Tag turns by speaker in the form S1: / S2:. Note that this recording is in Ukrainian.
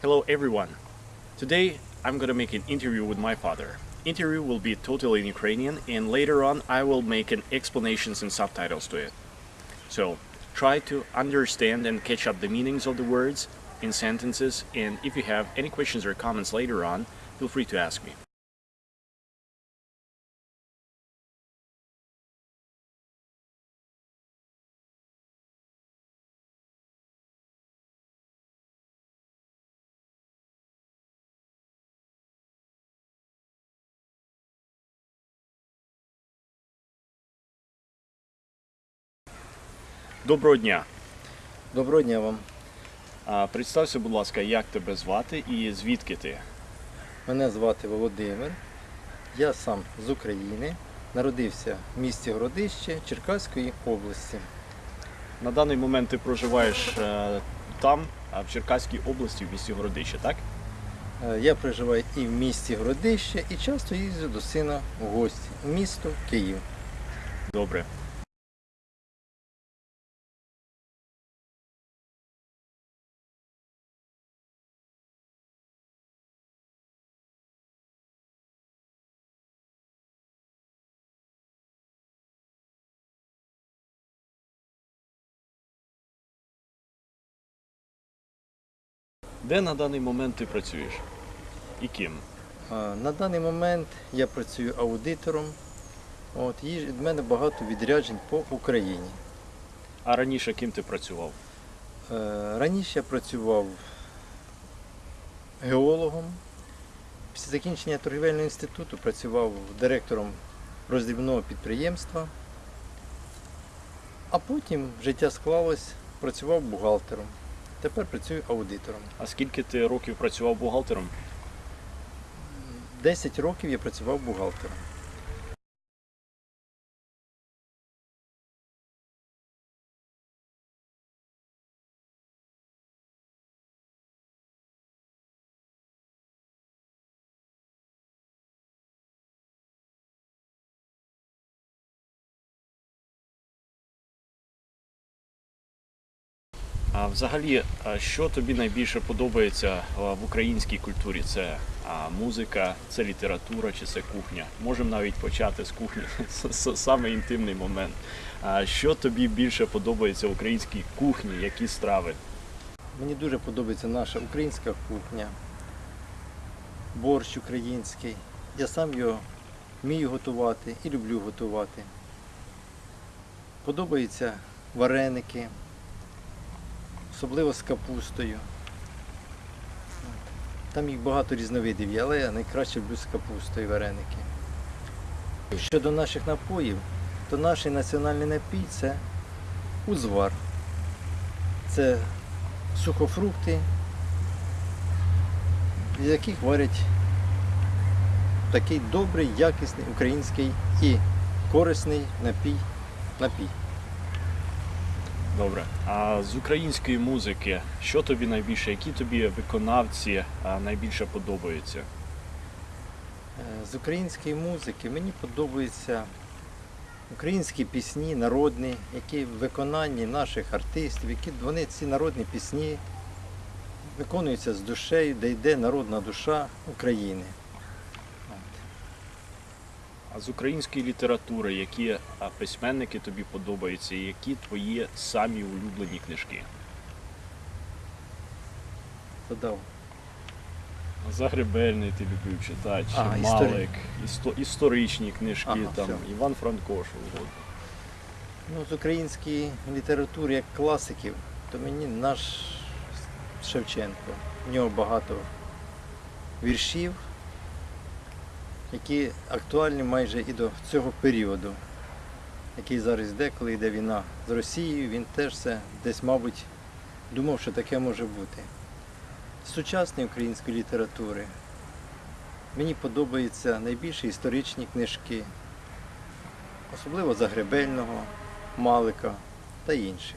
S1: Hello everyone. Today I'm gonna make an interview with my father. Interview will be totally in Ukrainian and later on I will make an explanations and subtitles to it. So try to understand and catch up the meanings of the words in sentences and if you have any questions or comments later on, feel free to ask me. Доброго дня.
S2: Доброго дня вам.
S1: А, Представся, будь ласка, як тебе звати і звідки ти?
S2: Мене звати Володимир. Я сам з України. Народився в місті Городище Черкаської області.
S1: На даний момент ти проживаєш е, там, а в Черкаській області, в місті Городище, так?
S2: Е, Я проживаю і в місті Городище, і часто їздю до сина в гості в місто Київ.
S1: Добре. Де на даний момент ти працюєш? І ким?
S2: На даний момент я працюю аудитором. От, і від мене багато відряджень по Україні.
S1: А раніше ким ти працював?
S2: Е, Раніше я працював геологом. Після закінчення торгівельного інституту працював директором роздрібного підприємства. А потім життя склалось, працював бухгалтером. Тепер працюю аудитором.
S1: А скільки ти років працював бухгалтером?
S2: 10 років я працював бухгалтером.
S1: Взагалі, що тобі найбільше подобається в українській культурі? Це музика, це література чи це кухня? Можемо навіть почати з кухні. С- Саме інтимний момент. А що тобі більше подобається в українській кухні? Які страви?
S2: Мені дуже подобається наша українська кухня, борщ український. Я сам його вмію готувати і люблю готувати. Подобаються вареники, особливо з капустою. Там їх багато різновидів є, але я найкраще люблю з капустою вареники. Щодо наших напоїв, то наш національний напій це узвар. Це сухофрукти, з яких варять такий добрий, якісний український і корисний напій. напій.
S1: Добре. А з української музики, що тобі найбільше? Які тобі виконавці найбільше подобаються?
S2: Е, З української музики мені подобаються українські пісні, народні, які в виконанні наших артистів, які вони ці народні пісні виконуються з душею, де йде народна душа України.
S1: А з української літератури, які письменники тобі подобаються, і які твої самі улюблені книжки?
S2: Задав.
S1: Загребельний ти любив читати,
S2: А,
S1: Малик, істо- історичні книжки,
S2: Ага,
S1: там,
S2: все.
S1: Іван Франко, що.
S2: Ну, з української літератури як класиків, то мені наш Шевченко. В нього багато віршів, які актуальні майже і до цього періоду, який зараз йде, коли йде війна з Росією, він теж це десь, мабуть, думав, що таке може бути. З сучасної української літератури мені подобаються найбільше історичні книжки, особливо Загребельного, Малика та інших.